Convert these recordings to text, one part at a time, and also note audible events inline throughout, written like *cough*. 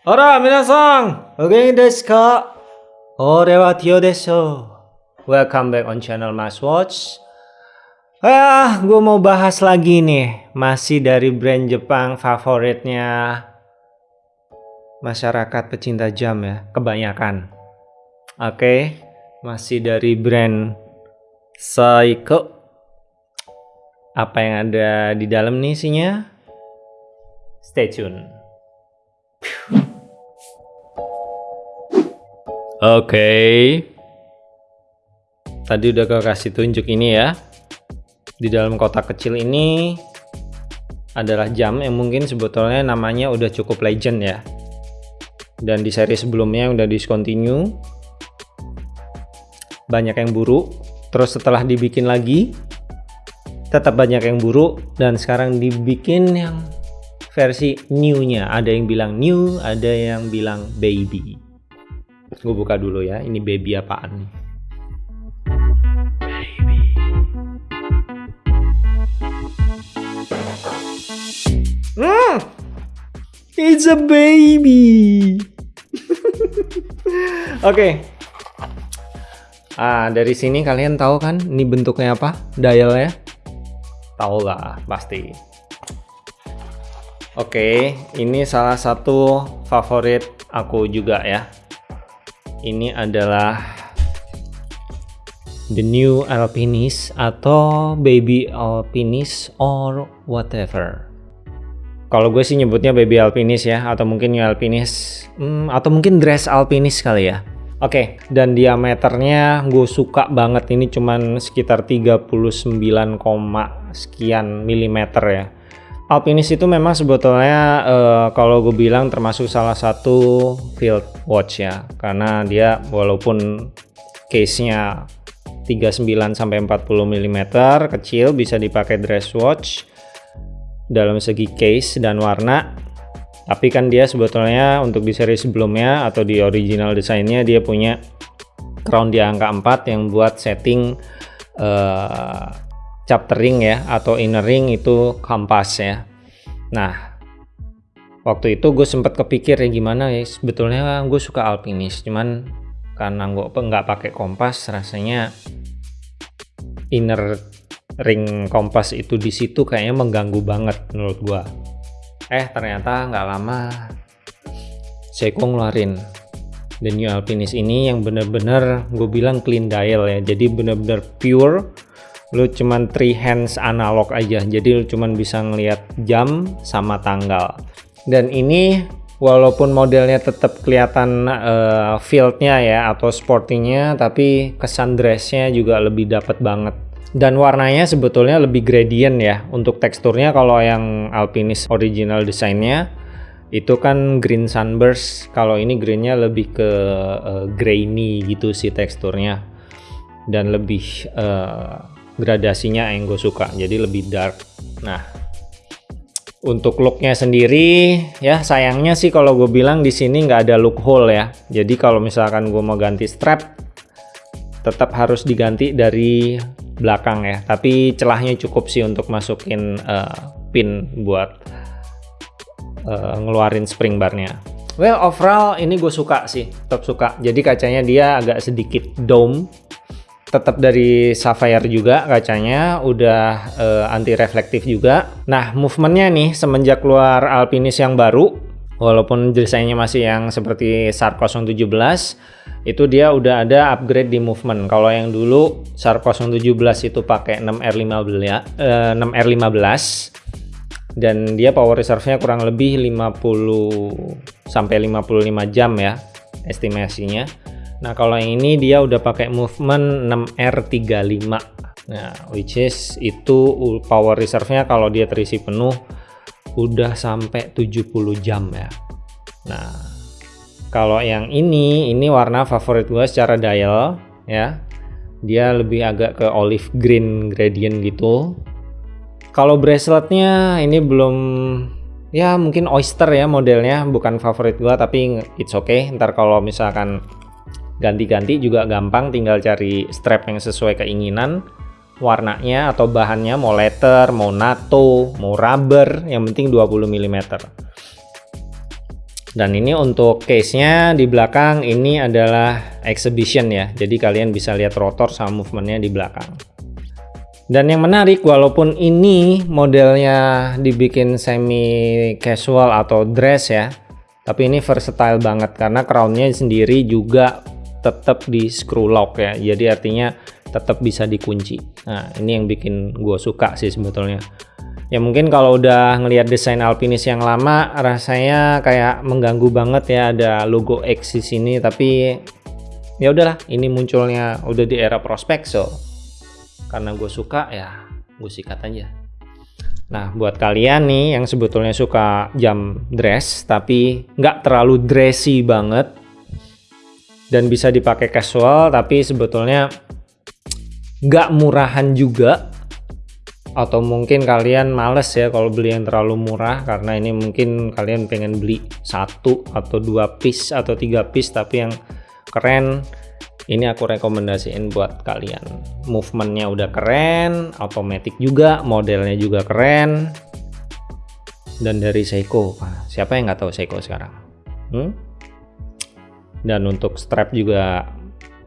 Hora, minasan! Oke desu ka? Ore wa Tio desu. Welcome back on channel Mas Watch. Ah, gue mau bahas lagi nih. Masih dari brand Jepang favoritnya masyarakat pecinta jam ya, kebanyakan. Oke, masih dari brand Seiko. Apa yang ada di dalam nih isinya? Stay tune. Oke. Tadi udah gue kasih tunjuk ini ya. Di dalam kotak kecil ini adalah jam yang mungkin sebetulnya namanya udah cukup legend ya. Dan di seri sebelumnya udah discontinue. Banyak yang buru. Terus setelah dibikin lagi, tetap banyak yang buru. Dan sekarang dibikin yang versi new-nya. Ada yang bilang new, ada yang bilang baby. Gue buka dulu ya, ini baby apaan nih? Hmm, it's a baby. *laughs* Oke. okay. Ah, dari sini kalian tahu kan ini bentuknya apa? Dial ya? Tahu lah, pasti. Oke, ini salah satu favorit aku juga ya. Ini adalah the new alpinist atau baby alpinist or whatever. Kalau gue sih nyebutnya baby alpinist ya atau mungkin new alpinist hmm, atau mungkin dress alpinist kali ya. Oke, okay, dan diameternya gue suka banget. Ini cuman sekitar 39, sekian milimeter ya Alpinis itu memang sebetulnya uh, kalau gue bilang termasuk salah satu field watch ya. Karena dia walaupun case-nya 39 sampai 40 mm kecil bisa dipakai dress watch dalam segi case dan warna. Tapi kan dia sebetulnya untuk di seri sebelumnya atau di original desainnya dia punya crown di angka 4 yang buat setting uh, chapter ring ya atau inner ring itu kompas ya. Nah waktu itu gue sempat kepikir ya gimana ya sebetulnya gue suka alpinis cuman karena gue nggak pakai kompas rasanya inner ring kompas itu di situ kayaknya mengganggu banget menurut gue eh ternyata nggak lama Seiko ngeluarin the new alpinis ini yang bener-bener gue bilang clean dial ya jadi bener-bener pure lu cuman three hands analog aja jadi lu cuman bisa ngelihat jam sama tanggal. Dan ini walaupun modelnya tetap kelihatan uh, fieldnya ya atau sportingnya tapi kesan dressnya juga lebih dapat banget. Dan warnanya sebetulnya lebih gradient ya untuk teksturnya kalau yang alpinis original desainnya itu kan green sunburst. Kalau ini greennya lebih ke uh, grainy gitu sih teksturnya. Dan lebih uh, gradasinya yang gue suka jadi lebih dark. Nah untuk looknya sendiri ya sayangnya sih kalau gue bilang di sini nggak ada look hole ya. Jadi kalau misalkan gue mau ganti strap tetap harus diganti dari belakang ya. Tapi celahnya cukup sih untuk masukin uh, pin buat uh, ngeluarin spring barnya. Well overall ini gue suka sih tetap suka. Jadi kacanya dia agak sedikit dome tetap dari sapphire juga kacanya udah uh, anti reflektif juga. Nah movementnya nih semenjak keluar alpinis yang baru walaupun desainnya masih yang seperti Shark 017 itu dia udah ada upgrade di movement. Kalau yang dulu Shark 017 itu pakai 6R15 ya uh, 6R15 dan dia power reserve-nya kurang lebih 50 sampai 55 jam ya estimasinya Nah kalau yang ini dia udah pakai movement 6R35 Nah which is itu power reserve-nya kalau dia terisi penuh udah sampai 70 jam ya. Nah kalau yang ini ini warna favorit gue secara dial ya. Dia lebih agak ke olive green gradient gitu. Kalau braceletnya ini belum ya mungkin oyster ya modelnya bukan favorit gua tapi it's okay. Ntar kalau misalkan ganti-ganti juga gampang tinggal cari strap yang sesuai keinginan. Warnanya atau bahannya mau leather, mau nato, mau rubber yang penting 20 mm dan ini untuk case-nya di belakang ini adalah exhibition ya. Jadi kalian bisa lihat rotor sama movementnya di belakang. Dan yang menarik walaupun ini modelnya dibikin semi casual atau dress ya tapi ini versatile banget karena crownnya sendiri juga tetap di screw lock ya. Jadi artinya tetap bisa dikunci. Nah ini yang bikin gue suka sih sebetulnya. Ya mungkin kalau udah ngelihat desain Alpinis yang lama rasanya kayak mengganggu banget ya ada logo X di sini. Tapi ya udahlah ini munculnya udah di era prospek so. Karena gue suka ya gue sikat aja. Nah buat kalian nih yang sebetulnya suka jam dress tapi nggak terlalu dressy banget dan bisa dipakai casual tapi sebetulnya nggak murahan juga. Atau mungkin kalian males ya kalau beli yang terlalu murah karena ini mungkin kalian pengen beli satu atau dua piece atau tiga piece tapi yang keren ini aku rekomendasiin buat kalian. Movementnya udah keren automatic juga modelnya juga keren. Dan dari Seiko siapa yang nggak tahu Seiko sekarang? Hmm? Dan untuk strap juga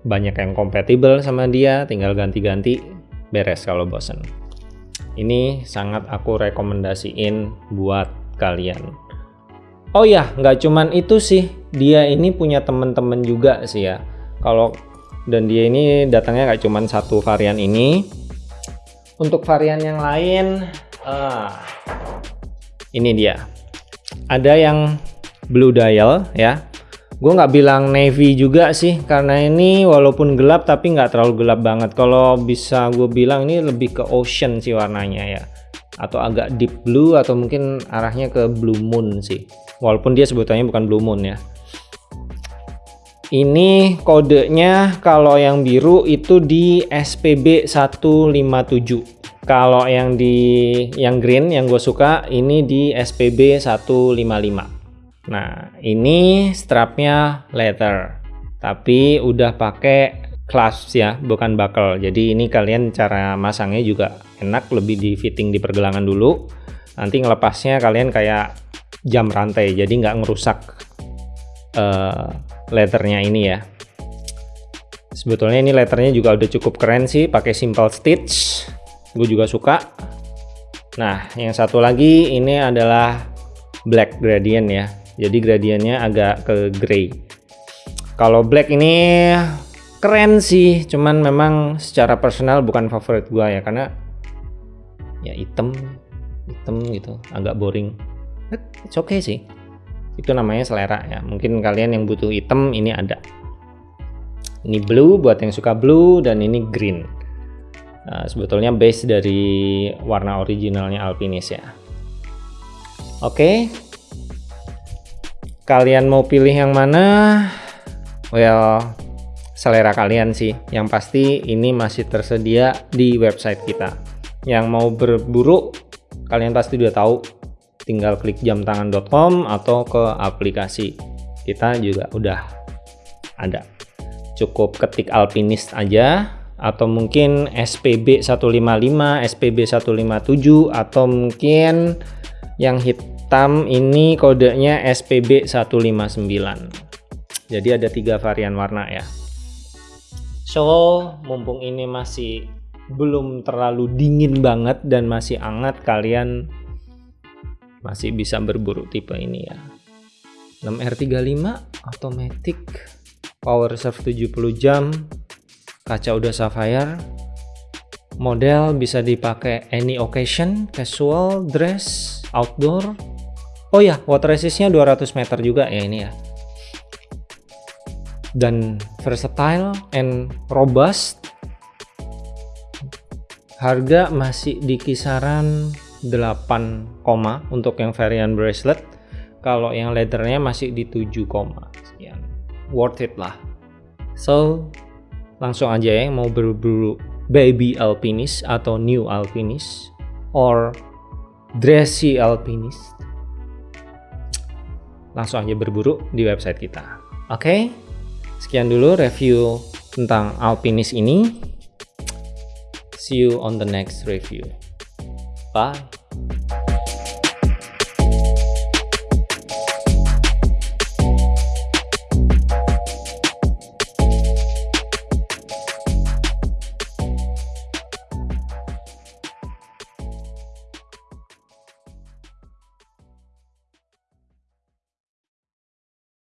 banyak yang kompatibel sama dia tinggal ganti-ganti beres kalau bosen. Ini sangat aku rekomendasiin buat kalian. Oh ya nggak cuman itu sih. Dia ini punya temen-temen juga sih ya. Kalau dan dia ini datangnya nggak cuman satu varian ini. Untuk varian yang lain ah, ini dia. Ada yang blue dial ya gue nggak bilang navy juga sih karena ini walaupun gelap tapi nggak terlalu gelap banget. Kalau bisa gue bilang ini lebih ke ocean sih warnanya ya. Atau agak deep blue atau mungkin arahnya ke blue moon sih. Walaupun dia sebetulnya bukan blue moon ya. Ini kodenya kalau yang biru itu di SPB 157 kalau yang di yang green yang gue suka ini di SPB 155 Nah, ini strapnya leather, tapi udah pakai clasp ya, bukan buckle. Jadi ini kalian cara masangnya juga enak, lebih di fitting di pergelangan dulu. Nanti ngelepasnya kalian kayak jam rantai, jadi nggak ngerusak uh, leathernya ini ya. Sebetulnya ini letternya juga udah cukup keren sih, pakai simple stitch. Gue juga suka. Nah, yang satu lagi ini adalah black gradient ya jadi gradiennya agak ke gray kalau black ini keren sih cuman memang secara personal bukan favorit gua ya karena ya hitam hitam gitu agak boring. It's okay sih. Itu namanya selera ya. Mungkin kalian yang butuh hitam ini ada. Ini blue buat yang suka blue dan ini green. Nah, sebetulnya base dari warna originalnya Alpinis ya. Oke. okay, kalian mau pilih yang mana? Well selera kalian sih. Yang pasti ini masih tersedia di website kita. Yang mau berburu kalian pasti udah tahu. Tinggal klik jamtangan.com atau ke aplikasi kita juga udah ada. Cukup ketik alpinist aja atau mungkin SPB 155 SPB 157 atau mungkin yang hit hitam ini kodenya SPB 159 jadi ada tiga varian warna ya. So mumpung ini masih belum terlalu dingin banget dan masih hangat kalian masih bisa berburu tipe ini ya. 6R35 automatic power serve 70 jam kaca udah sapphire model bisa dipakai any occasion casual dress outdoor Oh ya, water resistnya 200 meter juga ya ini ya. Dan versatile and robust. Harga masih di kisaran 8, untuk yang varian bracelet. Kalau yang leathernya masih di 7, sekian. Worth it lah. So, langsung aja ya mau berburu baby alpinist atau new alpinist or dressy alpinist langsung aja berburu di website kita. Oke, sekian dulu review tentang Alpinis ini. See you on the next review. Bye.